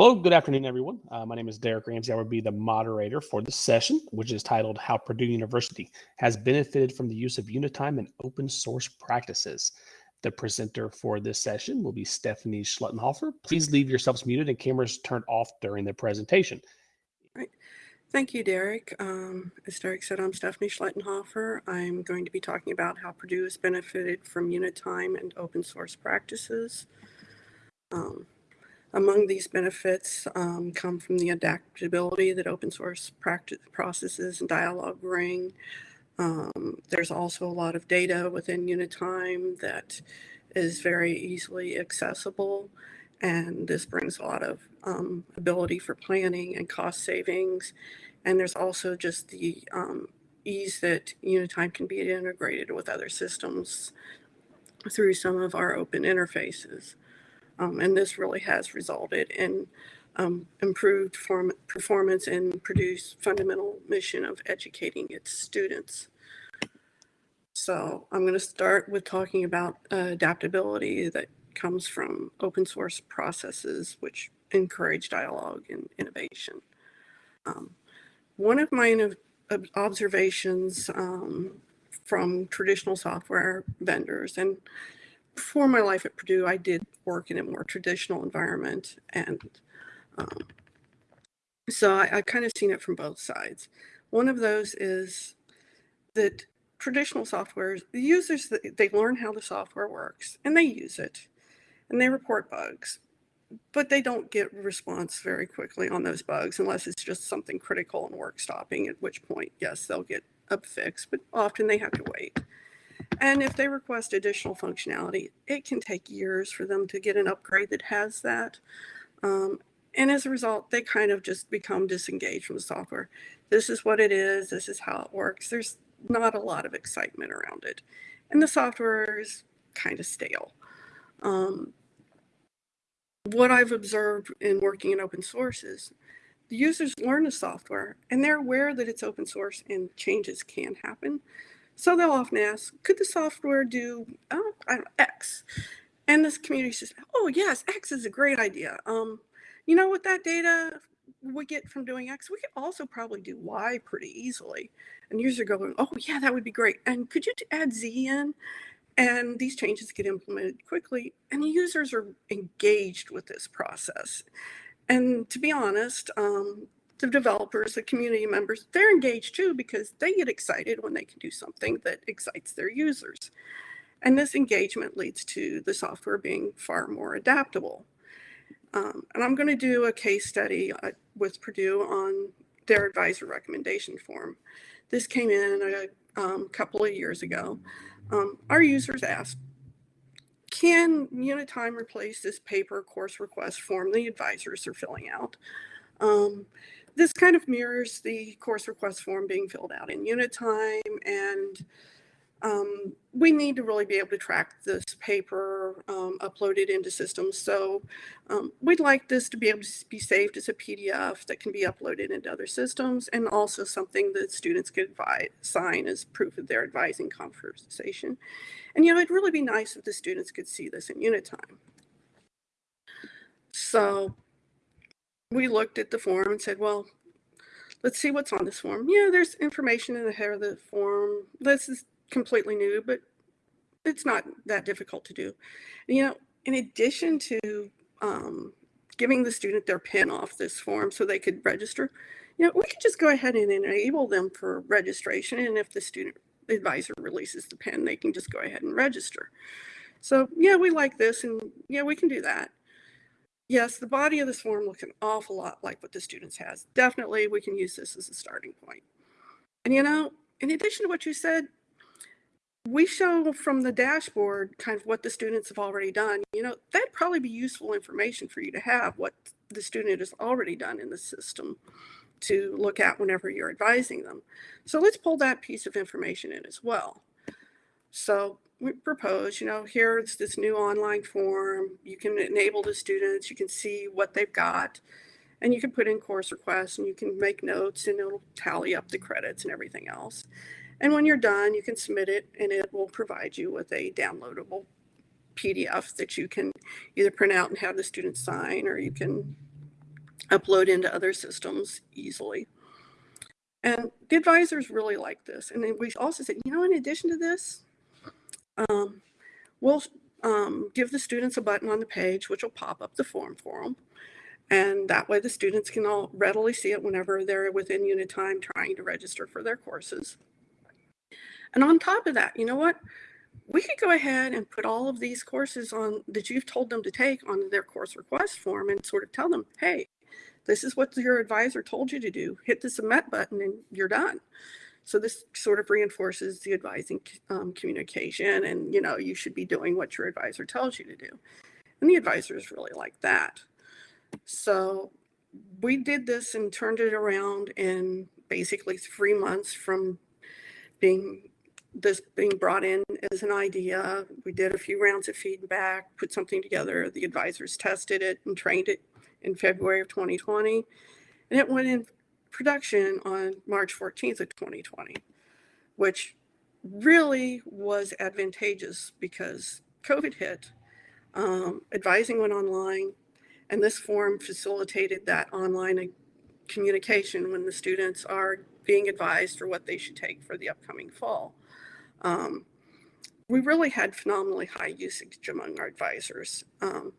Hello, good afternoon, everyone. Uh, my name is Derek Ramsey. I will be the moderator for this session, which is titled How Purdue University Has Benefited from the Use of Unitime and Open Source Practices. The presenter for this session will be Stephanie Schlettenhofer. Please leave yourselves muted and cameras turned off during the presentation. Right. Thank you, Derek. Um, as Derek said, I'm Stephanie Schlettenhofer. I'm going to be talking about how Purdue has benefited from Unitime and open source practices. Um, among these benefits um, come from the adaptability that open source practice processes and dialogue bring. Um, there's also a lot of data within Unitime that is very easily accessible. And this brings a lot of um, ability for planning and cost savings. And there's also just the um, ease that Unitime can be integrated with other systems through some of our open interfaces. Um, and this really has resulted in um, improved form, performance and Purdue's fundamental mission of educating its students. So I'm going to start with talking about uh, adaptability that comes from open source processes which encourage dialogue and innovation. Um, one of my observations um, from traditional software vendors, and before my life at Purdue, I did work in a more traditional environment. And um, so I, I kind of seen it from both sides. One of those is that traditional software, the users, they learn how the software works and they use it and they report bugs, but they don't get response very quickly on those bugs unless it's just something critical and work stopping, at which point, yes, they'll get a fix, but often they have to wait. And if they request additional functionality, it can take years for them to get an upgrade that has that. Um, and as a result, they kind of just become disengaged from the software. This is what it is. This is how it works. There's not a lot of excitement around it. And the software is kind of stale. Um, what I've observed in working in open source is the users learn the software and they're aware that it's open source and changes can happen. So they'll often ask, could the software do oh, X? And this community says, oh yes, X is a great idea. Um, you know what that data we get from doing X, we could also probably do Y pretty easily. And users are going, oh yeah, that would be great. And could you add Z in? And these changes get implemented quickly and users are engaged with this process. And to be honest, um, the developers, the community members, they're engaged too because they get excited when they can do something that excites their users. And this engagement leads to the software being far more adaptable. Um, and I'm going to do a case study uh, with Purdue on their advisor recommendation form. This came in a um, couple of years ago. Um, our users asked, can Unitime replace this paper course request form the advisors are filling out? This kind of mirrors the course request form being filled out in Unitime and um, we need to really be able to track this paper um, uploaded into systems. So um, we'd like this to be able to be saved as a PDF that can be uploaded into other systems and also something that students could sign as proof of their advising conversation. And you know, it'd really be nice if the students could see this in Unitime. So we looked at the form and said, well, let's see what's on this form. Yeah, there's information in the head of the form. This is completely new, but it's not that difficult to do. You know, in addition to um, giving the student their pin off this form so they could register, you know, we could just go ahead and enable them for registration. And if the student advisor releases the pin, they can just go ahead and register. So yeah, we like this and yeah, we can do that. Yes, the body of this form looks an awful lot like what the students has. Definitely, we can use this as a starting point. And you know, in addition to what you said, we show from the dashboard kind of what the students have already done. You know, that'd probably be useful information for you to have what the student has already done in the system to look at whenever you're advising them. So let's pull that piece of information in as well. So we propose, you know, here's this new online form. You can enable the students, you can see what they've got, and you can put in course requests and you can make notes and it'll tally up the credits and everything else. And when you're done, you can submit it and it will provide you with a downloadable PDF that you can either print out and have the students sign or you can upload into other systems easily. And the advisors really like this. And then we also said, you know, in addition to this, um, we'll um, give the students a button on the page, which will pop up the form for them. And that way the students can all readily see it whenever they're within Unitime trying to register for their courses. And on top of that, you know what? We could go ahead and put all of these courses on that you've told them to take on their course request form and sort of tell them, hey, this is what your advisor told you to do. Hit the submit button and you're done. So this sort of reinforces the advising um, communication and, you know, you should be doing what your advisor tells you to do. And the advisors really like that. So we did this and turned it around in basically three months from being this being brought in as an idea. We did a few rounds of feedback, put something together. The advisors tested it and trained it in February of 2020. And it went in production on March 14th of 2020, which really was advantageous because COVID hit, um, advising went online, and this form facilitated that online communication when the students are being advised for what they should take for the upcoming fall. Um, we really had phenomenally high usage among our advisors. Um,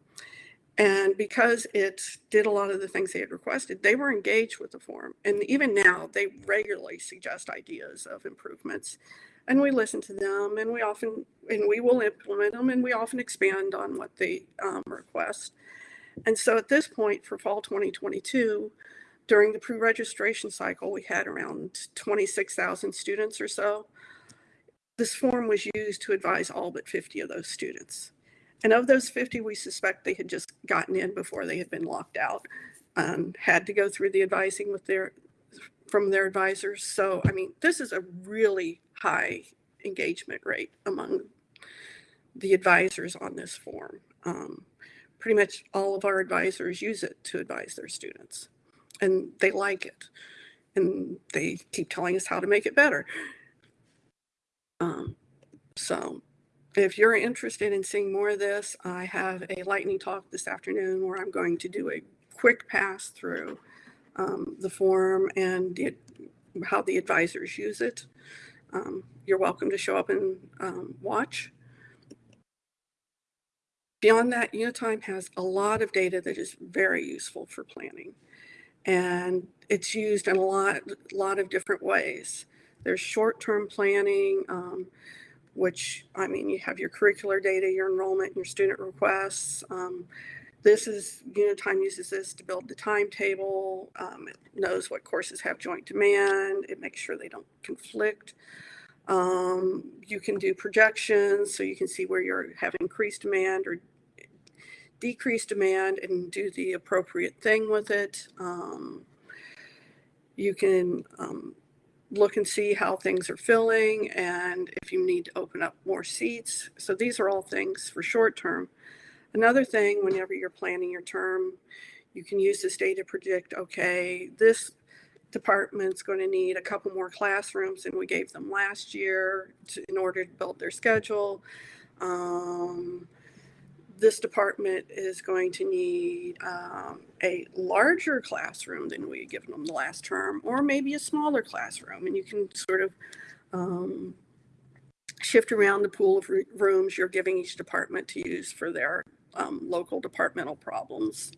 and because it did a lot of the things they had requested, they were engaged with the forum. And even now, they regularly suggest ideas of improvements. And we listen to them and we often, and we will implement them and we often expand on what they um, request. And so at this point for fall 2022, during the pre-registration cycle, we had around 26,000 students or so. This form was used to advise all but 50 of those students. And of those 50, we suspect they had just gotten in before they had been locked out, um, had to go through the advising with their from their advisors. So, I mean, this is a really high engagement rate among the advisors on this form. Um, pretty much all of our advisors use it to advise their students and they like it and they keep telling us how to make it better. Um, so if you're interested in seeing more of this, I have a lightning talk this afternoon where I'm going to do a quick pass through um, the form and the, how the advisors use it. Um, you're welcome to show up and um, watch. Beyond that, Unitime has a lot of data that is very useful for planning. And it's used in a lot, lot of different ways. There's short-term planning, um, which, I mean, you have your curricular data, your enrollment, your student requests. Um, this is, Unitime uses this to build the timetable. Um, it knows what courses have joint demand. It makes sure they don't conflict. Um, you can do projections so you can see where you have increased demand or decreased demand and do the appropriate thing with it. Um, you can um, look and see how things are filling and if you need to open up more seats. So these are all things for short term. Another thing, whenever you're planning your term, you can use this data to predict, okay, this department's going to need a couple more classrooms than we gave them last year to, in order to build their schedule. Um, this department is going to need um, a larger classroom than we had given them the last term, or maybe a smaller classroom. And you can sort of um, shift around the pool of rooms you're giving each department to use for their um, local departmental problems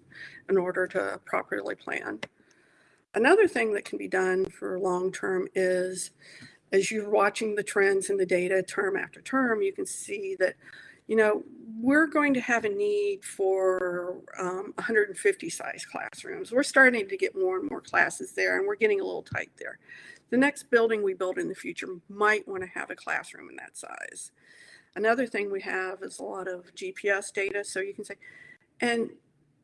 in order to properly plan. Another thing that can be done for long term is as you're watching the trends in the data term after term, you can see that you know, we're going to have a need for um, 150 size classrooms. We're starting to get more and more classes there and we're getting a little tight there. The next building we build in the future might want to have a classroom in that size. Another thing we have is a lot of GPS data. So you can say, and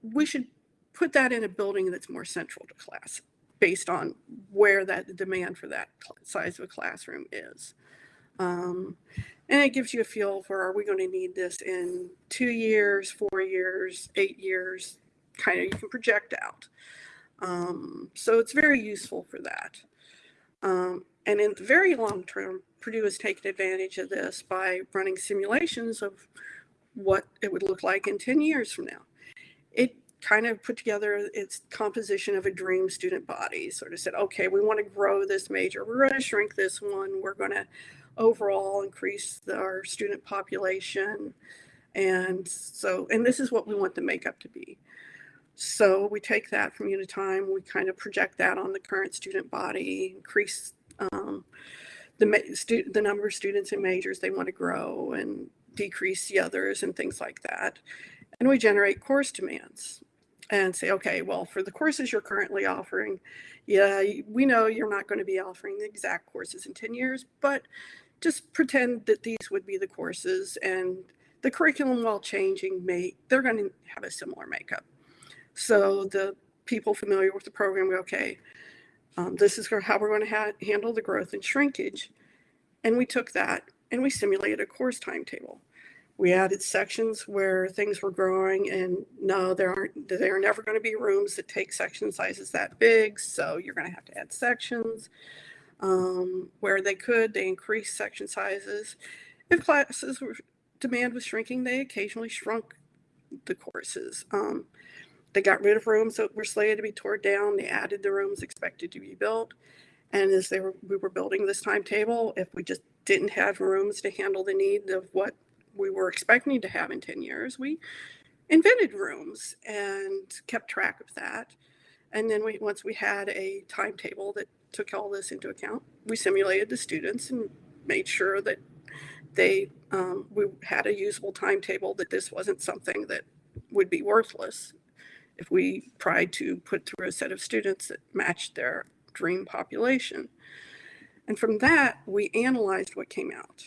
we should put that in a building that's more central to class based on where that demand for that size of a classroom is. Um, and it gives you a feel for are we going to need this in two years, four years, eight years, kind of you can project out. Um, so it's very useful for that. Um, and in the very long term, Purdue has taken advantage of this by running simulations of what it would look like in 10 years from now. It kind of put together its composition of a dream student body. Sort of said, okay, we want to grow this major. We're going to shrink this one. We're going to overall increase our student population. And so, and this is what we want the makeup to be. So we take that from Unitime, we kind of project that on the current student body, increase um, the, the number of students and majors they want to grow and decrease the others and things like that. And we generate course demands and say, okay, well, for the courses you're currently offering, yeah, we know you're not going to be offering the exact courses in 10 years, but just pretend that these would be the courses and the curriculum while changing may, they're going to have a similar makeup. So the people familiar with the program go, okay, um, this is how we're going to ha handle the growth and shrinkage. And we took that and we simulated a course timetable. We added sections where things were growing and no, there aren't, there are never going to be rooms that take section sizes that big. So you're going to have to add sections. Um, where they could, they increased section sizes. If classes were, demand was shrinking, they occasionally shrunk the courses. Um, they got rid of rooms that were slated to be torn down. They added the rooms expected to be built. And as they were, we were building this timetable, if we just didn't have rooms to handle the need of what we were expecting to have in 10 years, we invented rooms and kept track of that. And then we, once we had a timetable that took all this into account, we simulated the students and made sure that they, um, we had a usable timetable that this wasn't something that would be worthless if we tried to put through a set of students that matched their dream population. And from that, we analyzed what came out.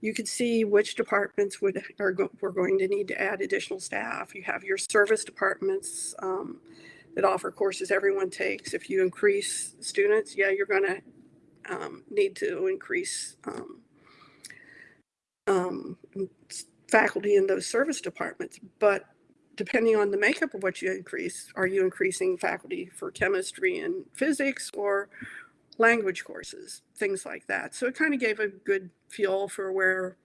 You could see which departments would are go, were going to need to add additional staff. You have your service departments um, that offer courses everyone takes. If you increase students, yeah, you're going to um, need to increase um, um, faculty in those service departments. But depending on the makeup of what you increase, are you increasing faculty for chemistry and physics or language courses, things like that. So it kind of gave a good feel for where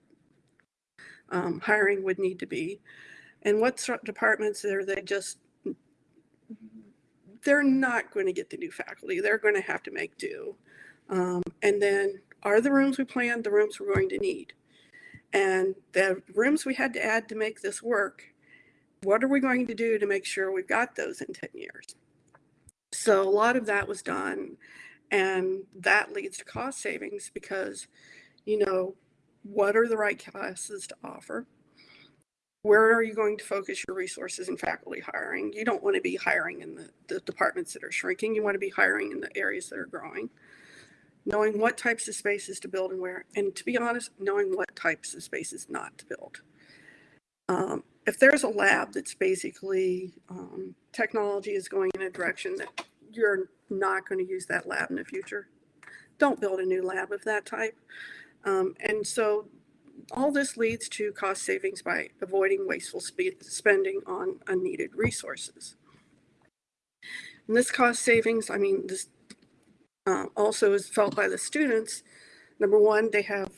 um, hiring would need to be. And what departments are they just, they're not going to get the new faculty. They're going to have to make do. Um, and then are the rooms we planned the rooms we're going to need? And the rooms we had to add to make this work what are we going to do to make sure we've got those in 10 years? So a lot of that was done and that leads to cost savings because, you know, what are the right classes to offer? Where are you going to focus your resources in faculty hiring? You don't want to be hiring in the, the departments that are shrinking. You want to be hiring in the areas that are growing. Knowing what types of spaces to build and where, and to be honest, knowing what types of spaces not to build. Um, if there's a lab that's basically um, technology is going in a direction that you're not going to use that lab in the future, don't build a new lab of that type. Um, and so all this leads to cost savings by avoiding wasteful spending on unneeded resources. And this cost savings, I mean, this uh, also is felt by the students. Number one, they have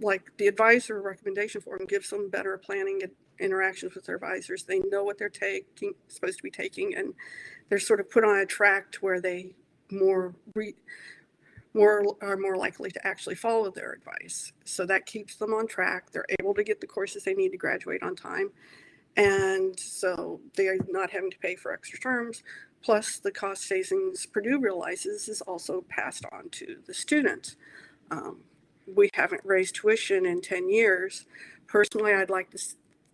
like the advisor recommendation form gives them better planning and interactions with their advisors. They know what they're taking, supposed to be taking, and they're sort of put on a track to where they more re, more are more likely to actually follow their advice. So that keeps them on track. They're able to get the courses they need to graduate on time. And so they are not having to pay for extra terms. Plus the cost savings Purdue realizes is also passed on to the students. Um, we haven't raised tuition in 10 years. Personally, I'd like to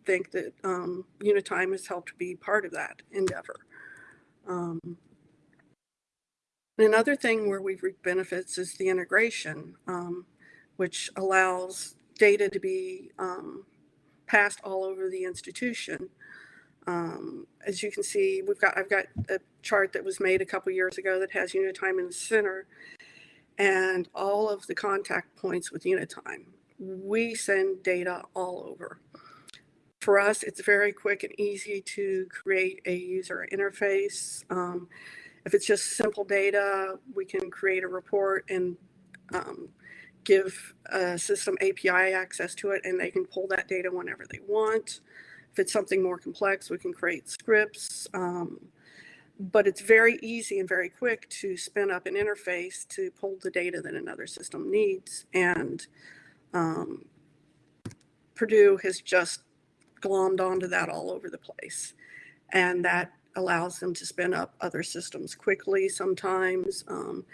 think that um, Unitime has helped be part of that endeavor. Um, another thing where we've reaped benefits is the integration, um, which allows data to be um, passed all over the institution. Um, as you can see, we've got I've got a chart that was made a couple years ago that has Unitime in the center and all of the contact points with Unitime. We send data all over for us, it's very quick and easy to create a user interface. Um, if it's just simple data, we can create a report and um, give a system API access to it, and they can pull that data whenever they want. If it's something more complex, we can create scripts. Um, but it's very easy and very quick to spin up an interface to pull the data that another system needs. And um, Purdue has just glommed onto that all over the place. And that allows them to spin up other systems quickly sometimes, um,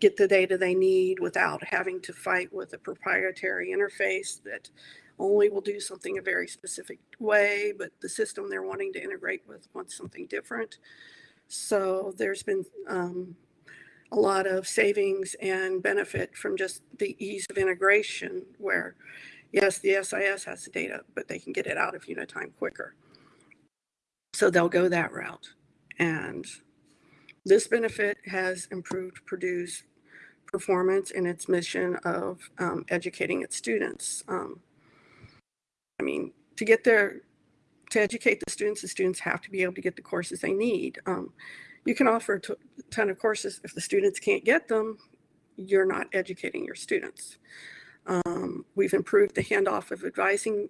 get the data they need without having to fight with a proprietary interface that only will do something a very specific way, but the system they're wanting to integrate with wants something different. So there's been um, a lot of savings and benefit from just the ease of integration where, yes, the SIS has the data, but they can get it out of Unitime quicker. So they'll go that route. And this benefit has improved Purdue's performance in its mission of um, educating its students. Um, I mean, to get there, to educate the students, the students have to be able to get the courses they need. Um, you can offer a ton of courses. If the students can't get them, you're not educating your students. Um, we've improved the handoff of advising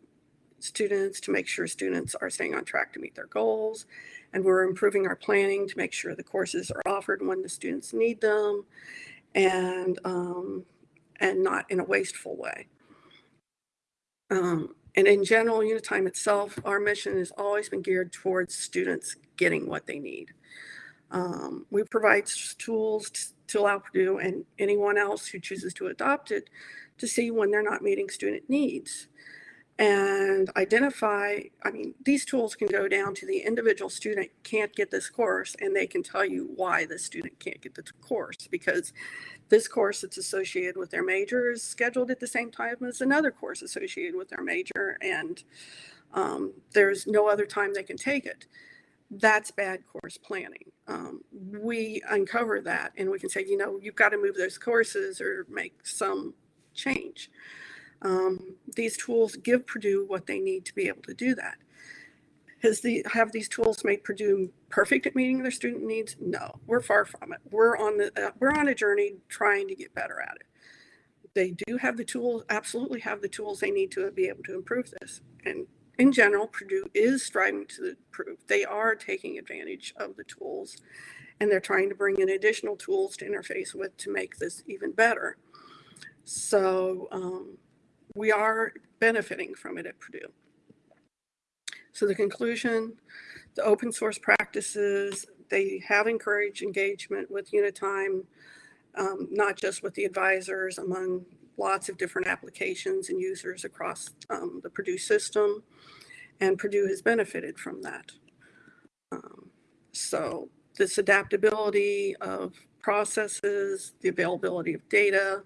students to make sure students are staying on track to meet their goals. And we're improving our planning to make sure the courses are offered when the students need them and, um, and not in a wasteful way. Um, and in general, Unitime itself, our mission has always been geared towards students getting what they need. Um, we provide tools to, to allow Purdue and anyone else who chooses to adopt it to see when they're not meeting student needs and identify, I mean, these tools can go down to the individual student can't get this course and they can tell you why the student can't get the course because this course that's associated with their major is scheduled at the same time as another course associated with their major and um, there's no other time they can take it. That's bad course planning. Um, we uncover that and we can say, you know, you've got to move those courses or make some change. Um, these tools give Purdue what they need to be able to do that. Has the, have these tools made Purdue perfect at meeting their student needs? No, we're far from it. We're on the, uh, we're on a journey trying to get better at it. They do have the tools, absolutely have the tools they need to be able to improve this. And in general, Purdue is striving to improve. They are taking advantage of the tools and they're trying to bring in additional tools to interface with to make this even better. So um, we are benefiting from it at Purdue. So the conclusion, the open source practices, they have encouraged engagement with Unitime, um, not just with the advisors among lots of different applications and users across um, the Purdue system. And Purdue has benefited from that. Um, so this adaptability of processes, the availability of data,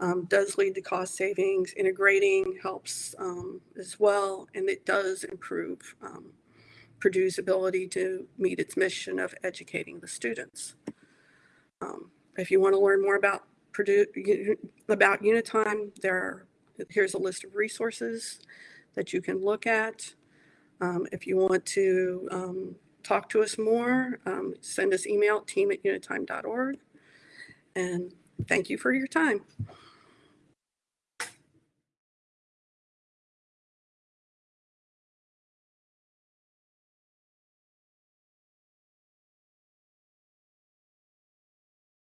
um, does lead to cost savings. Integrating helps um, as well, and it does improve um, Purdue's ability to meet its mission of educating the students. Um, if you want to learn more about Purdue, about Unitime, there are, here's a list of resources that you can look at. Um, if you want to um, talk to us more, send us email team at unitime.org. And thank you for your time.